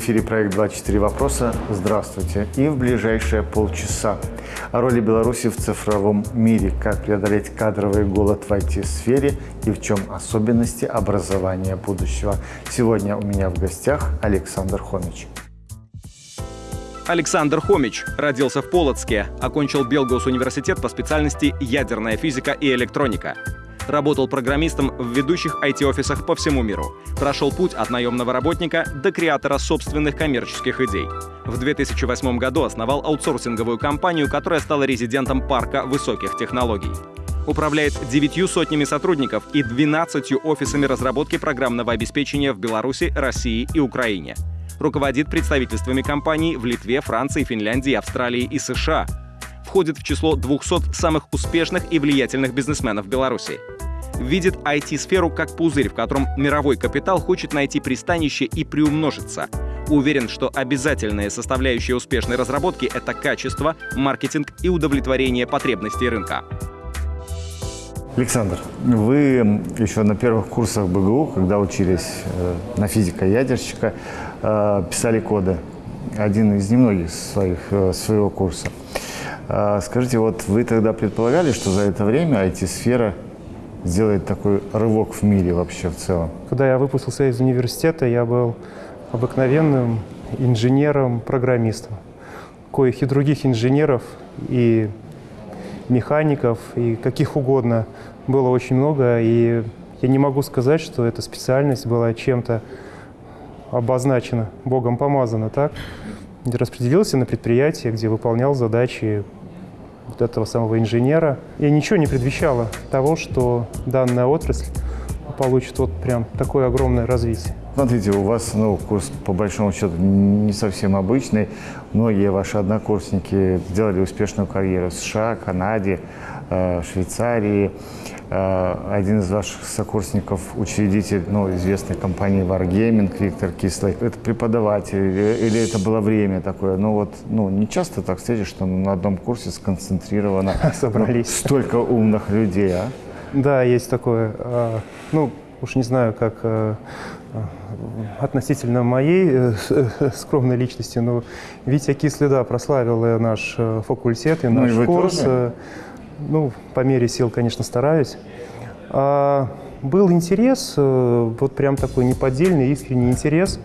Эфире проект «24 вопроса». Здравствуйте. И в ближайшие полчаса о роли Беларуси в цифровом мире, как преодолеть кадровый голод в IT-сфере и в чем особенности образования будущего. Сегодня у меня в гостях Александр Хомич. Александр Хомич родился в Полоцке, окончил Белгус университет по специальности ядерная физика и электроника. Работал программистом в ведущих IT-офисах по всему миру. Прошел путь от наемного работника до креатора собственных коммерческих идей. В 2008 году основал аутсорсинговую компанию, которая стала резидентом парка высоких технологий. Управляет девятью сотнями сотрудников и 12 офисами разработки программного обеспечения в Беларуси, России и Украине. Руководит представительствами компаний в Литве, Франции, Финляндии, Австралии и США. Входит в число 200 самых успешных и влиятельных бизнесменов Беларуси видит IT-сферу как пузырь, в котором мировой капитал хочет найти пристанище и приумножиться. Уверен, что обязательные составляющие успешной разработки — это качество, маркетинг и удовлетворение потребностей рынка. Александр, вы еще на первых курсах БГУ, когда учились э, на физика-ядерщика, э, писали коды. Один из немногих своих, э, своего курса. Скажите, вот вы тогда предполагали, что за это время IT-сфера сделает такой рывок в мире вообще в целом? Когда я выпустился из университета, я был обыкновенным инженером, программистом. Коих и других инженеров, и механиков, и каких угодно было очень много. И я не могу сказать, что эта специальность была чем-то обозначена, Богом помазана, так? Распределился на предприятие, где выполнял задачи вот этого самого инженера. И ничего не предвещало того, что данная отрасль получит вот прям такое огромное развитие. Смотрите, у вас ну, курс по большому счету не совсем обычный. Многие ваши однокурсники сделали успешную карьеру в США, Канаде, э, Швейцарии. Э, один из ваших сокурсников, учредитель ну, известной компании Wargaming, Виктор Кислый. Это преподаватель или, или это было время такое? Ну вот, ну не часто так встретишь, что на одном курсе сконцентрировано Собрались. Ну, столько умных людей, а? Да, есть такое. А, ну, уж не знаю, как э, относительно моей э, скромной личности, но Витя Кислый, да, прославил наш факультет и ну, наш и курс. Тоже? Ну, по мере сил, конечно, стараюсь. А, был интерес, э, вот прям такой неподдельный, искренний интерес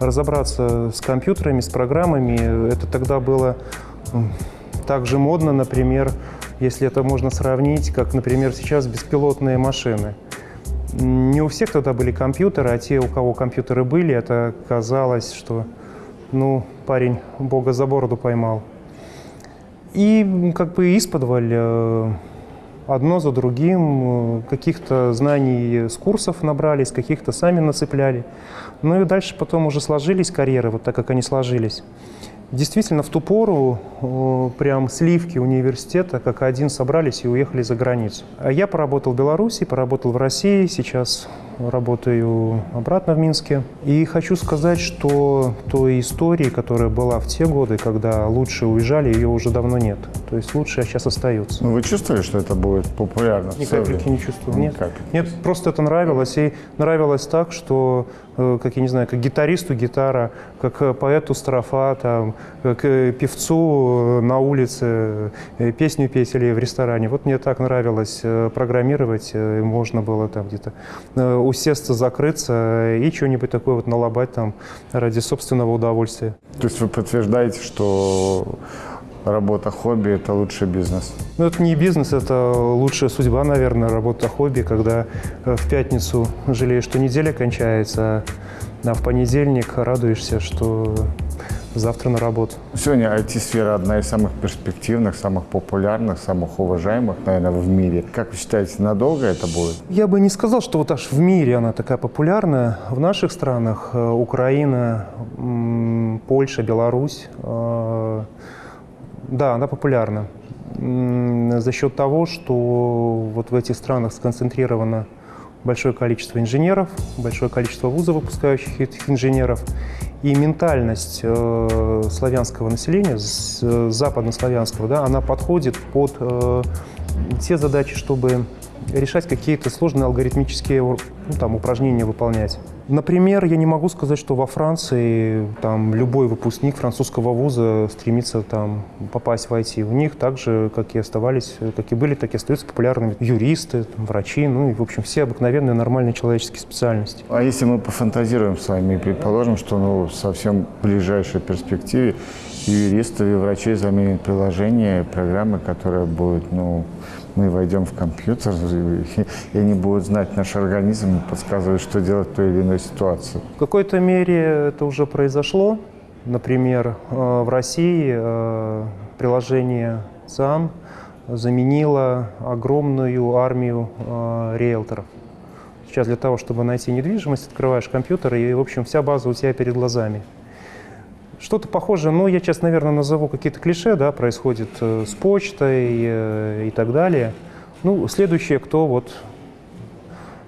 разобраться с компьютерами, с программами. Это тогда было так же модно, например, если это можно сравнить, как, например, сейчас беспилотные машины. Не у всех тогда были компьютеры, а те, у кого компьютеры были, это казалось, что, ну, парень бога за бороду поймал. И как бы исподволь э, одно за другим, э, каких-то знаний с курсов набрались, каких-то сами нацепляли. Ну и дальше потом уже сложились карьеры, вот так как они сложились. Действительно, в ту пору э, прям сливки университета как один собрались и уехали за границу. А я поработал в Беларуси, поработал в России, сейчас работаю обратно в Минске. И хочу сказать, что той истории, которая была в те годы, когда лучше уезжали, ее уже давно нет. То есть лучшие сейчас остаются. Ну, вы чувствовали, что это будет популярно? Ни капельки не чувствовал. Нет. Нет, просто это нравилось. И нравилось так, что Э, как я не знаю, как гитаристу гитара, как э, поэту строфа, там, как э, певцу на улице песню петь или в ресторане. Вот мне так нравилось программировать, можно было там где-то усесться, закрыться и что-нибудь такое вот налобать там ради собственного удовольствия. То есть вы подтверждаете, что работа хобби – это лучший бизнес? Ну, это не бизнес, это лучшая судьба, наверное, работа хобби, когда э, в пятницу жалеешь, что неделя кончается, а в понедельник радуешься, что завтра на работу. Сегодня IT-сфера одна из самых перспективных, самых популярных, самых уважаемых, наверное, в мире. Как вы считаете, надолго это будет? Я бы не сказал, что вот аж в мире она такая популярная. В наших странах э, Украина, Польша, Беларусь э, – да, она популярна за счет того, что вот в этих странах сконцентрировано большое количество инженеров, большое количество вузов, выпускающих этих инженеров, и ментальность э, славянского населения, э, западнославянского, да, она подходит под э, те задачи, чтобы решать какие-то сложные алгоритмические ну, там, упражнения выполнять. Например, я не могу сказать, что во Франции там любой выпускник французского вуза стремится там попасть в IT. У них так же, как и оставались, как и были, так и остаются популярными юристы, там, врачи, ну и, в общем, все обыкновенные нормальные человеческие специальности. А если мы пофантазируем с вами и предположим, что ну, совсем в ближайшей перспективе юристов, и врачей заменят приложение, программы, которые будут, ну, мы войдем в компьютер, и они будут знать наш организм и подсказывать, что делать в той или иной ситуации. В какой-то мере это уже произошло. Например, э, в России э, приложение ЦАН заменило огромную армию э, риэлторов. Сейчас для того, чтобы найти недвижимость, открываешь компьютер, и, в общем, вся база у тебя перед глазами. Что-то похожее, ну, я сейчас, наверное, назову какие-то клише, да, происходит э, с почтой э, и так далее. Ну, следующее, кто вот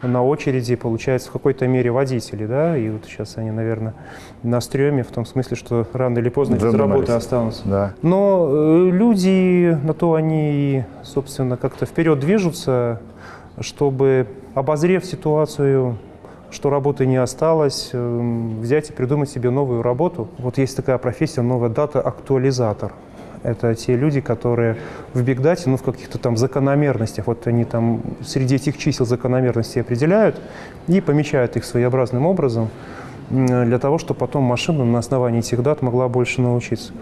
на очереди, получается, в какой-то мере водители, да, и вот сейчас они, наверное, на стреме, в том смысле, что рано или поздно без работы останутся. Да. Но э, люди, на то они, собственно, как-то вперед движутся, чтобы, обозрев ситуацию что работы не осталось, эм, взять и придумать себе новую работу. Вот есть такая профессия, новая дата-актуализатор. Это те люди, которые в бигдате, ну, в каких-то там закономерностях, вот они там среди этих чисел закономерности определяют и помечают их своеобразным образом для того, чтобы потом машина на основании этих дат могла больше научиться.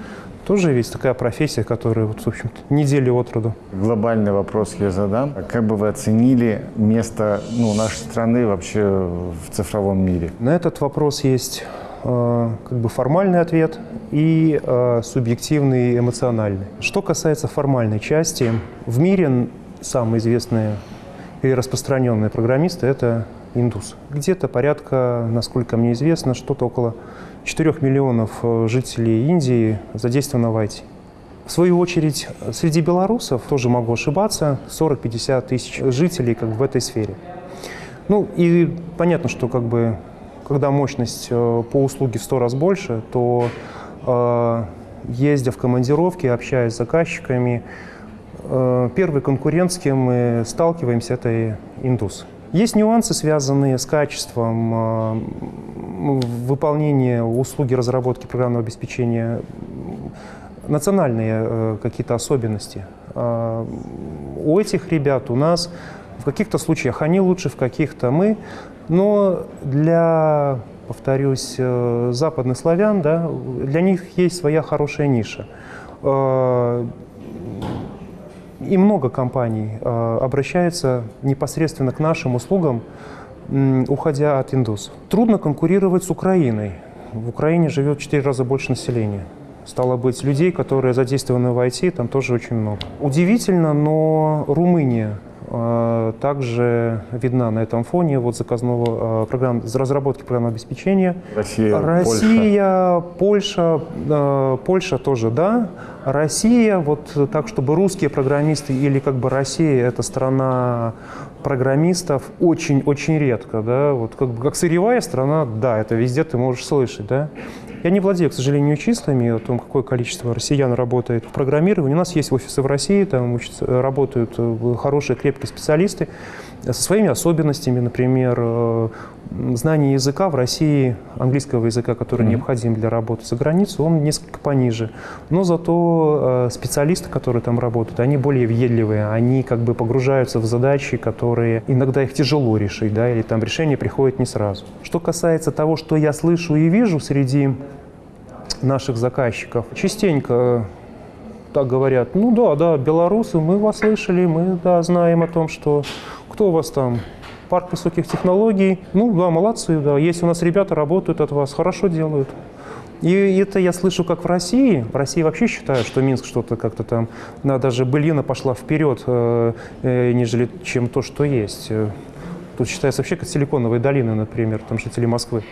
Тоже есть такая профессия, которая, вот, в общем недели от роду. Глобальный вопрос я задам. Как бы вы оценили место ну, нашей страны вообще в цифровом мире? На этот вопрос есть э, как бы формальный ответ и э, субъективный эмоциональный. Что касается формальной части, в мире самые известные и распространенные программисты – это индус. Где-то порядка, насколько мне известно, что-то около 4 миллионов э, жителей Индии задействовано в IT. В свою очередь, среди белорусов, тоже могу ошибаться, 40-50 тысяч жителей как в этой сфере. Ну и понятно, что как бы, когда мощность э, по услуге в 100 раз больше, то э, ездя в командировки, общаясь с заказчиками, первый конкурент, с кем мы сталкиваемся, это индус. Есть нюансы, связанные с качеством э, выполнения услуги разработки программного обеспечения, национальные э, какие-то особенности. Э, у этих ребят, у нас в каких-то случаях они лучше, в каких-то мы, но для, повторюсь, западных славян, да, для них есть своя хорошая ниша и много компаний э, обращается непосредственно к нашим услугам, уходя от индусов. Трудно конкурировать с Украиной. В Украине живет в 4 раза больше населения. Стало быть, людей, которые задействованы в IT, там тоже очень много. Удивительно, но Румыния э, также видна на этом фоне вот заказного э, программ, разработки программного обеспечения. Россия, Россия Польша, Польша, э, Польша тоже, да. Россия, вот так, чтобы русские программисты или как бы Россия – это страна программистов очень-очень редко, да, вот как как сырьевая страна, да, это везде ты можешь слышать, да. Я не владею, к сожалению, числами о том, какое количество россиян работает в программировании. У нас есть офисы в России, там учатся, работают э, хорошие, крепкие специалисты со своими особенностями, например, э, знание языка в России, английского языка, который mm-hmm. необходим для работы за границей, он несколько пониже. Но зато э, специалисты, которые там работают, они более въедливые, они как бы погружаются в задачи, которые иногда их тяжело решить, да, или там решение приходит не сразу. Что касается того, что я слышу и вижу среди наших заказчиков, частенько так говорят, ну да, да, белорусы, мы вас слышали, мы да, знаем о том, что кто у вас там парк высоких технологий. Ну да, молодцы, да. Есть у нас ребята, работают от вас, хорошо делают. И это я слышу как в России. В России вообще считают, что Минск что-то как-то там, да, даже былина пошла вперед, э, э, нежели чем то, что есть. Тут считается вообще как силиконовые долины, например, там жители Москвы.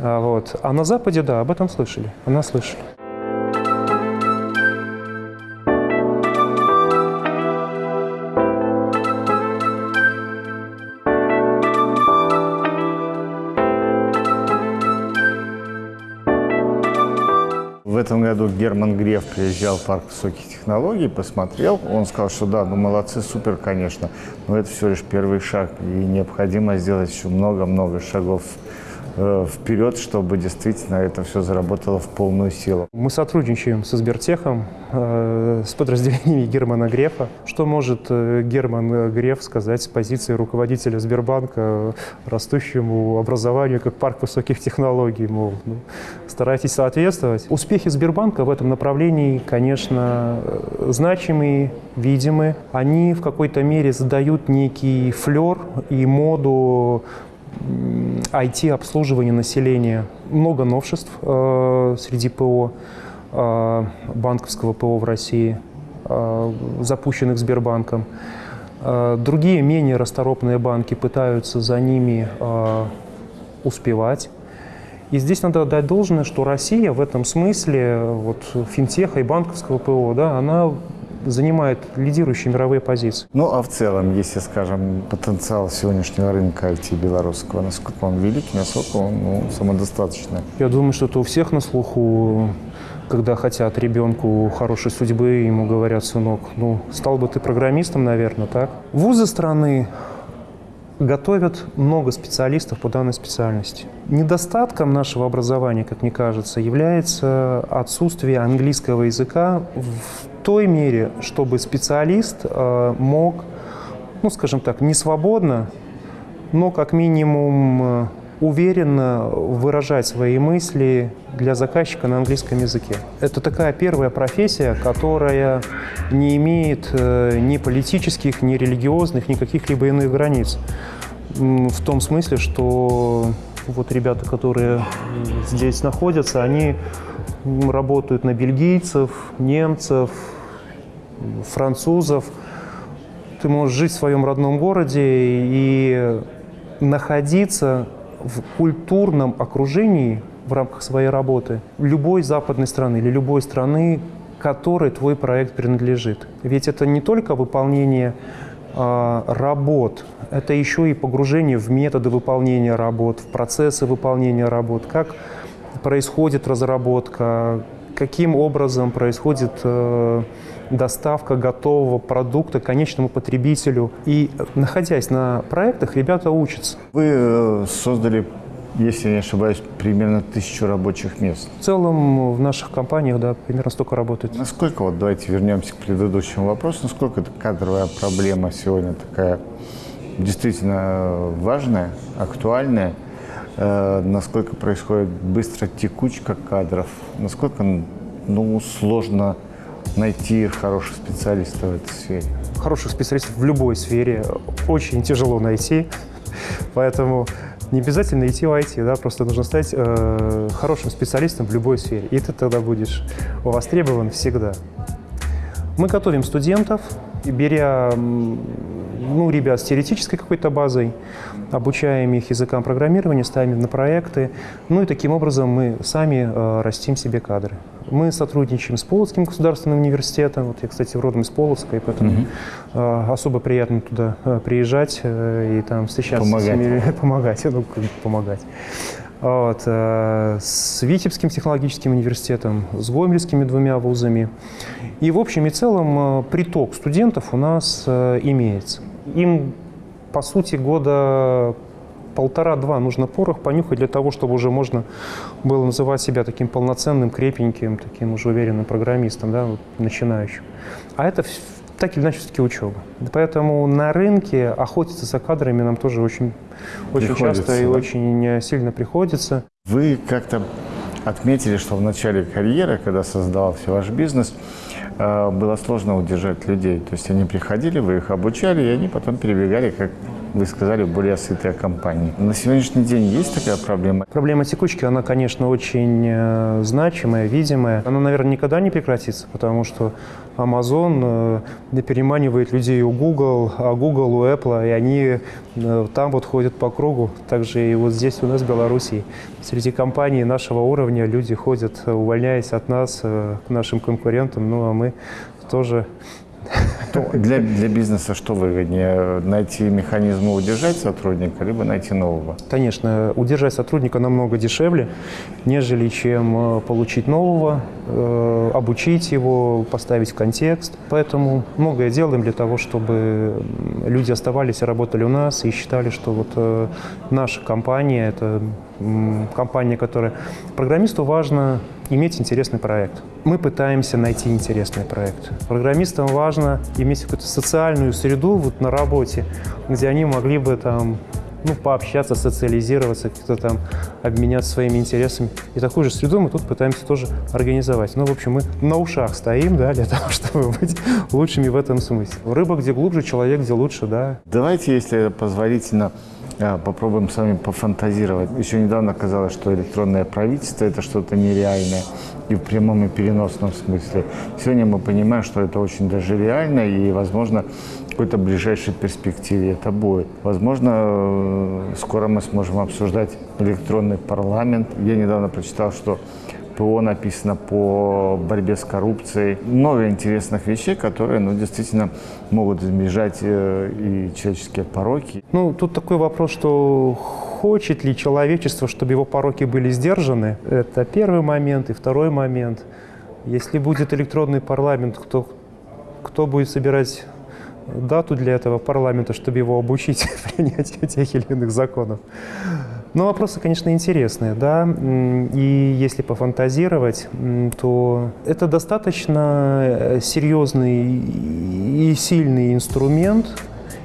А, вот. а на Западе, да, об этом слышали, она слышали. Году Герман Греф приезжал в парк высоких технологий, посмотрел. Он сказал, что да, ну молодцы, супер, конечно, но это все лишь первый шаг. И необходимо сделать еще много-много шагов вперед, чтобы действительно это все заработало в полную силу. Мы сотрудничаем со Сбертехом, э, с подразделениями Германа Грефа. Что может э, Герман Греф сказать с позиции руководителя Сбербанка растущему образованию как парк высоких технологий? Мол, ну, старайтесь соответствовать. Успехи Сбербанка в этом направлении, конечно, значимые, видимы. Они в какой-то мере задают некий флер и моду IT-обслуживания населения. Много новшеств э, среди ПО, э, банковского ПО в России, э, запущенных Сбербанком. Э, другие менее расторопные банки пытаются за ними э, успевать. И здесь надо дать должное, что Россия в этом смысле вот, финтеха и банковского ПО, да, она занимает лидирующие мировые позиции. Ну, а в целом, если, скажем, потенциал сегодняшнего рынка IT белорусского, насколько он велик, насколько он ну, самодостаточный? Я думаю, что это у всех на слуху когда хотят ребенку хорошей судьбы, ему говорят, сынок, ну, стал бы ты программистом, наверное, так? Вузы страны готовят много специалистов по данной специальности. Недостатком нашего образования, как мне кажется, является отсутствие английского языка в той мере, чтобы специалист э, мог, ну, скажем так, не свободно, но как минимум э, уверенно выражать свои мысли для заказчика на английском языке. Это такая первая профессия, которая не имеет э, ни политических, ни религиозных, ни каких-либо иных границ. В том смысле, что вот ребята, которые здесь находятся, они работают на бельгийцев, немцев, французов. Ты можешь жить в своем родном городе и находиться в культурном окружении в рамках своей работы любой западной страны или любой страны, которой твой проект принадлежит. Ведь это не только выполнение э, работ, это еще и погружение в методы выполнения работ, в процессы выполнения работ, как происходит разработка, каким образом происходит э, доставка готового продукта конечному потребителю. И находясь на проектах, ребята учатся. Вы э, создали если я не ошибаюсь, примерно тысячу рабочих мест. В целом в наших компаниях, да, примерно столько работает. Насколько, вот давайте вернемся к предыдущему вопросу, насколько эта кадровая проблема сегодня такая действительно важная, актуальная, э, насколько происходит быстро текучка кадров, насколько ну, сложно найти хороших специалистов в этой сфере? Хороших специалистов в любой сфере очень тяжело найти, поэтому не обязательно идти в IT, да, просто нужно стать э, хорошим специалистом в любой сфере, и ты тогда будешь востребован всегда. Мы готовим студентов, беря ну, ребят с теоретической какой-то базой, обучаем их языкам программирования, ставим на проекты. Ну и таким образом мы сами э, растим себе кадры. Мы сотрудничаем с Полоцким государственным университетом. Вот я, кстати, родом из Полоцка, и поэтому -hmm. э, особо приятно туда э, приезжать э, и там встречаться помогать. с ними, помогать, ну, помогать. Вот, э, с Витебским технологическим университетом, с Гомельскими двумя вузами. И в общем и целом э, приток студентов у нас э, имеется. Им, по сути, года полтора-два нужно порох понюхать для того, чтобы уже можно было называть себя таким полноценным, крепеньким, таким уже уверенным программистом, да, начинающим. А это так или иначе все-таки учеба. Поэтому на рынке охотиться за кадрами нам тоже очень, очень часто и очень сильно приходится. Вы как-то отметили, что в начале карьеры, когда создавался ваш бизнес, было сложно удержать людей. То есть они приходили, вы их обучали, и они потом перебегали, как вы сказали, более сытые компании. На сегодняшний день есть такая проблема? Проблема текучки, она, конечно, очень э, значимая, видимая. Она, наверное, никогда не прекратится, потому что Amazon э, переманивает людей у Google, а Google у Apple, и они э, там вот ходят по кругу. Также и вот здесь у нас в Беларуси. Среди компаний нашего уровня люди ходят, увольняясь от нас, к нашим конкурентам, ну а мы тоже Для, для бизнеса что выгоднее? Найти механизм удержать сотрудника, либо найти нового? Конечно, удержать сотрудника намного дешевле, нежели чем э, получить нового, обучить его, поставить в контекст. Поэтому многое делаем для того, чтобы люди оставались и работали у нас и считали, что вот э, наша компания – это компания, которая… Программисту важно иметь интересный проект. Мы пытаемся найти интересный проект. Программистам важно иметь какую-то социальную среду вот на работе, где они могли бы там ну, пообщаться, социализироваться, как-то там обменяться своими интересами. И такую же среду мы тут пытаемся тоже организовать. Ну, в общем, мы на ушах стоим, да, для того, чтобы быть лучшими в этом смысле. Рыба где глубже, человек где лучше, да. Давайте, если позволительно, а, попробуем с вами пофантазировать. Еще недавно казалось, что электронное правительство – это что-то нереальное и в прямом и переносном смысле. Сегодня мы понимаем, что это очень даже реально и, возможно, какой-то ближайшей перспективе это будет. Возможно, э, скоро мы сможем обсуждать электронный парламент. Я недавно прочитал, что ПО написано по борьбе с коррупцией. Много интересных вещей, которые ну, действительно могут избежать э, и человеческие пороки. Ну, тут такой вопрос, что хочет ли человечество, чтобы его пороки были сдержаны? Это первый момент. И второй момент. Если будет электронный парламент, кто, кто будет собирать дату для этого парламента, чтобы его обучить принятию тех или иных законов? Ну, вопросы, конечно, интересные, да, и если пофантазировать, то это достаточно э, серьезный и сильный инструмент,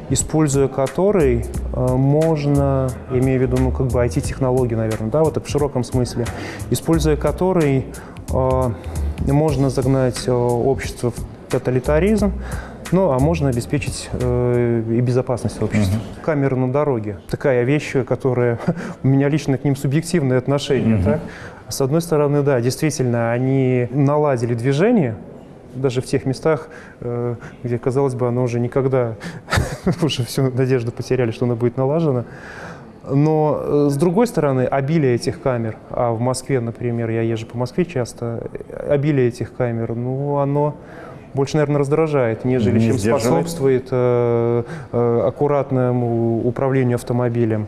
используя который э, можно, имею в виду, ну, как бы IT-технологии, наверное, да, вот в широком смысле, используя который э, можно загнать общество в тоталитаризм, ну, а можно обеспечить э, и безопасность общества. Угу. Камеры на дороге. Такая вещь, которая... У меня лично к ним субъективное отношение. Угу. Так? С одной стороны, да, действительно, они наладили движение, даже в тех местах, э, где, казалось бы, оно уже никогда, уже всю надежду потеряли, что оно будет налажено. Но, э, с другой стороны, обилие этих камер, а в Москве, например, я езжу по Москве часто, обилие этих камер, ну, оно больше, наверное, раздражает, нежели Не чем способствует э, э, аккуратному управлению автомобилем.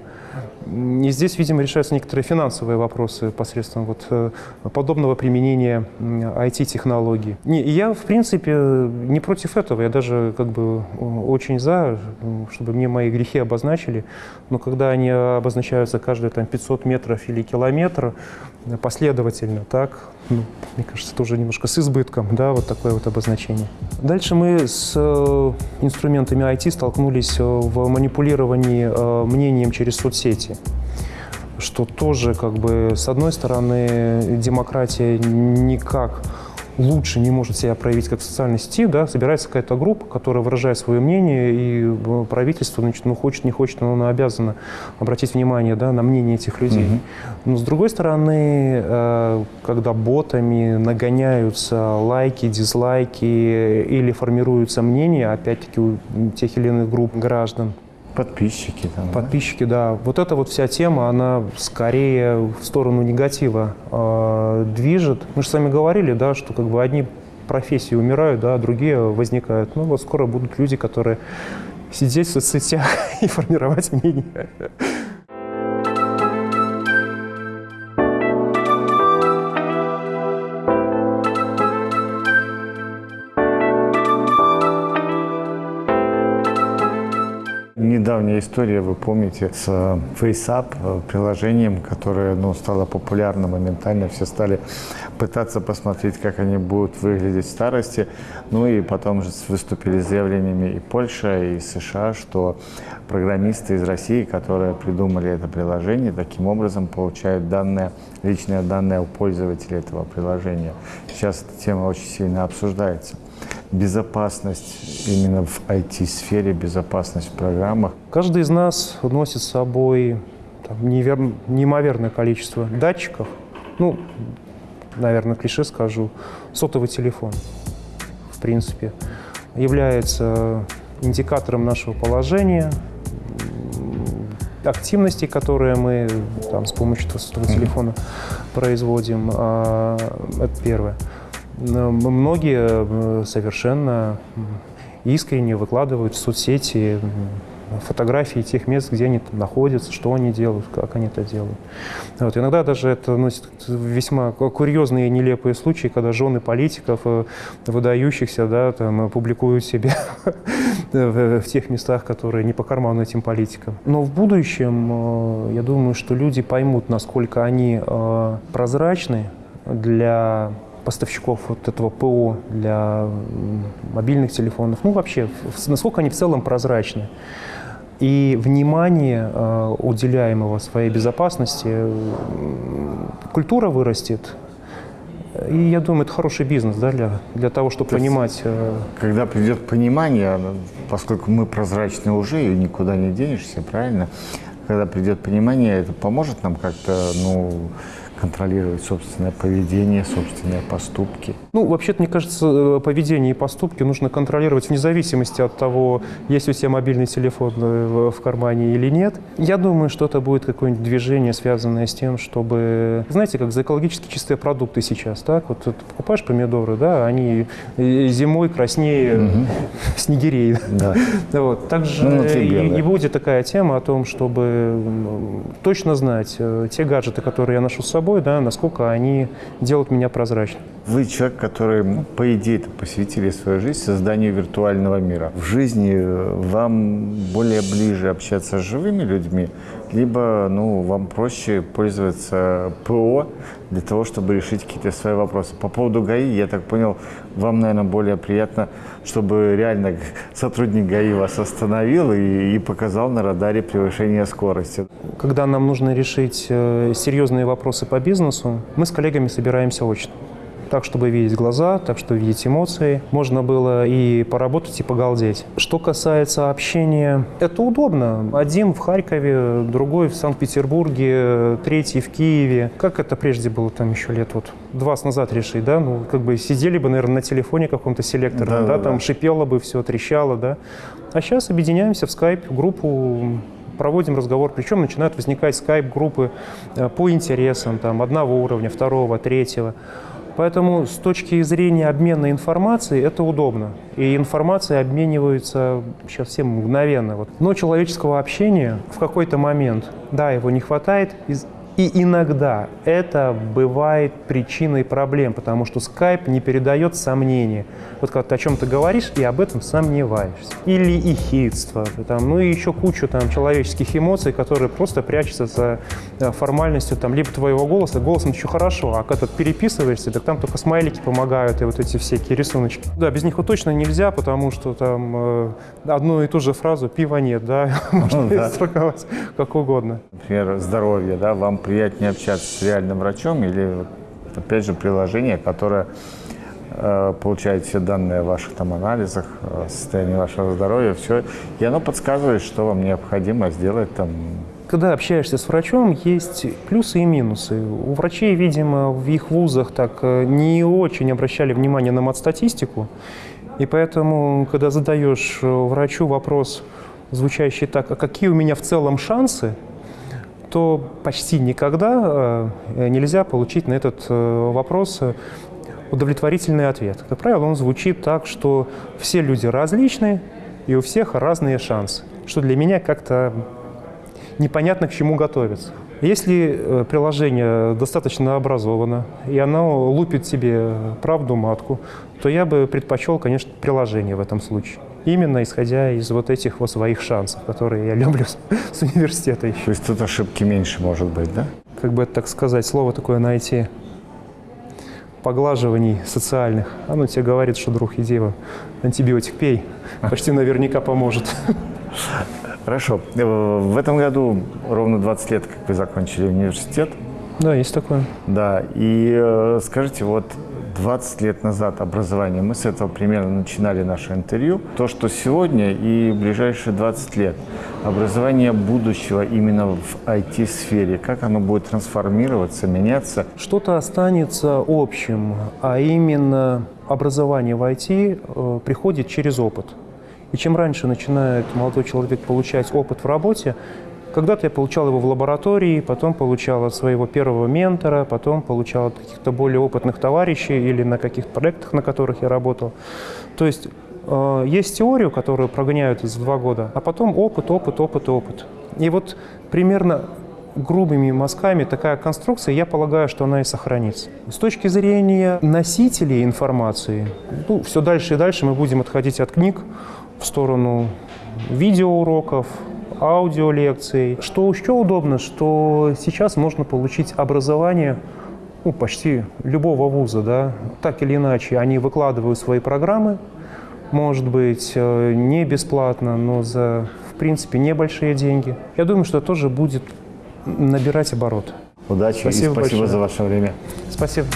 И здесь, видимо, решаются некоторые финансовые вопросы посредством вот э, подобного применения IT-технологий. И я, в принципе, не против этого. Я даже как бы очень за, чтобы мне мои грехи обозначили. Но когда они обозначаются каждые там 500 метров или километр последовательно, так, ну, мне кажется, тоже немножко с избытком, да, вот такое вот обозначение. Дальше мы с э, инструментами IT столкнулись в манипулировании мнением через соцсети что тоже, как бы, с одной стороны, демократия никак лучше не может себя проявить как в социальной сети, да, собирается какая-то группа, которая выражает свое мнение, и э, правительство, значит, ну, хочет, не хочет, но оно обязано обратить внимание да, на мнение этих людей. Угу. Но с другой стороны, э, когда ботами нагоняются лайки, дизлайки или формируются мнения, опять-таки, у тех или иных групп граждан, Подписчики там. Подписчики, да? да. Вот эта вот вся тема, она скорее в сторону негатива э, движет. Мы же с вами говорили, да, что как бы одни профессии умирают, да, а другие возникают. Ну вот скоро будут люди, которые сидеть в соцсетях и формировать мнение. История, вы помните, с э, FaceApp, э, приложением, которое ну, стало популярно моментально. Все стали пытаться посмотреть, как они будут выглядеть в старости. Ну и потом же выступили с заявлениями и Польша, и США, что программисты из России, которые придумали это приложение, таким образом получают данные, личные данные у пользователей этого приложения. Сейчас эта тема очень сильно обсуждается безопасность именно в IT-сфере, безопасность в программах. Каждый из нас носит с собой там, невер... неимоверное количество датчиков. Ну, наверное, клише скажу, сотовый телефон, в принципе, является индикатором нашего положения, активности, которые мы там, с помощью сотового телефона производим. А, это первое. Многие э, совершенно искренне выкладывают в соцсети фотографии тех мест, где они находятся, что они делают, как они это делают. Вот. Иногда даже это носит весьма курьезные и нелепые случаи, когда жены политиков, э, выдающихся, да, там, публикуют себя в тех местах, которые не по карману этим политикам. Но в будущем, э, я думаю, что люди поймут, насколько они э, прозрачны для поставщиков вот этого ПО для мобильных телефонов, ну вообще, насколько они в целом прозрачны. И внимание, э, уделяемого своей безопасности, культура вырастет. И я думаю, это хороший бизнес да, для, для того, чтобы То понимать. Э, когда придет понимание, поскольку мы прозрачны уже и никуда не денешься, правильно? Когда придет понимание, это поможет нам как-то, ну, контролировать собственное поведение, собственные поступки? Ну, вообще-то, мне кажется, э, поведение и поступки нужно контролировать вне зависимости от того, есть у тебя мобильный телефон э, в кармане или нет. Я думаю, что это будет какое-нибудь движение, связанное с тем, чтобы... Знаете, как за экологически чистые продукты сейчас, так? Вот ты покупаешь помидоры, да, они э, зимой краснее угу. снегирей. Да. Вот. Также ну, и, и будет такая тема о том, чтобы точно знать те гаджеты, которые я ношу с собой, собой, да, насколько они делают меня прозрачным. Вы человек, который, ну, по идее, посвятили свою жизнь созданию виртуального мира. В жизни э, вам более ближе общаться с живыми людьми, либо ну, вам проще пользоваться ПО для того, чтобы решить какие-то свои вопросы. По поводу ГАИ, я так понял, вам, наверное, более приятно, чтобы реально сотрудник ГАИ вас остановил и, и показал на радаре превышение скорости. Когда нам нужно решить э, серьезные вопросы по бизнесу, мы с коллегами собираемся очно так, чтобы видеть глаза, так, чтобы видеть эмоции. Можно было и поработать, и погалдеть. Что касается общения, это удобно. Один в Харькове, другой в Санкт-Петербурге, третий в Киеве. Как это прежде было там еще лет вот два назад решить, да? Ну, как бы сидели бы, наверное, на телефоне каком-то селекторном, да, да, да, там шипело бы все, трещало, да. А сейчас объединяемся в скайп, группу проводим разговор, причем начинают возникать скайп-группы э, по интересам, там, одного уровня, второго, третьего. Поэтому с точки зрения обмена информацией это удобно. И информация обменивается сейчас всем мгновенно. Вот. Но человеческого общения в какой-то момент, да, его не хватает, и иногда это бывает причиной проблем, потому что Skype не передает сомнения. Вот когда ты о чем-то говоришь и об этом сомневаешься. Или ихидство, там, ну и еще кучу там, человеческих эмоций, которые просто прячутся за э, формальностью там, либо твоего голоса. Голосом еще хорошо, а когда ты переписываешься, так там только смайлики помогают и вот эти всякие рисуночки. Да, без них вот точно нельзя, потому что там э, одну и ту же фразу «пива нет», да, можно ну, да. как угодно. Например, здоровье, да, вам приятнее общаться с реальным врачом или, опять же, приложение, которое э, получает все данные о ваших там анализах, о состоянии вашего здоровья, все, и оно подсказывает, что вам необходимо сделать там. Когда общаешься с врачом, есть плюсы и минусы. У врачей, видимо, в их вузах так э, не очень обращали внимание на мат-статистику, и поэтому, когда задаешь э, врачу вопрос, звучащий так, а какие у меня в целом шансы, то почти никогда э, нельзя получить на этот э, вопрос э, удовлетворительный ответ. Как правило, он звучит так, что все люди различные, и у всех разные шансы, что для меня как-то непонятно к чему готовиться. Если приложение достаточно образовано, и оно лупит себе правду матку, то я бы предпочел, конечно, приложение в этом случае именно исходя из вот этих вот своих шансов, которые я люблю с, с университета еще. То есть тут ошибки меньше может быть, да? Как бы это так сказать, слово такое найти поглаживаний социальных. Оно тебе говорит, что, друг, иди его антибиотик пей, почти наверняка поможет. Хорошо. В этом году ровно 20 лет, как вы закончили университет. Да, есть такое. Да, и э, скажите, вот 20 лет назад образование, мы с этого примерно начинали наше интервью, то, что сегодня и ближайшие 20 лет образование будущего именно в IT-сфере, как оно будет трансформироваться, меняться? Что-то останется общим, а именно образование в IT э, приходит через опыт. И чем раньше начинает молодой человек получать опыт в работе, когда-то я получал его в лаборатории, потом получал от своего первого ментора, потом получал от каких-то более опытных товарищей или на каких-то проектах, на которых я работал. То есть Э, Есть теорию, которую прогоняют за два года, а потом опыт, опыт, опыт, опыт. И вот примерно грубыми мазками такая конструкция, я полагаю, что она и сохранится. С точки зрения носителей информации, ну, все дальше и дальше мы будем отходить от книг в сторону видеоуроков, аудиолекций. Что еще удобно, что сейчас можно получить образование ну, почти любого вуза, да, так или иначе. Они выкладывают свои программы, может быть, э, не бесплатно, но за, в принципе, небольшие деньги. Я думаю, что тоже будет набирать оборот. Удачи Спасибо и спасибо большое. за ваше время. Спасибо.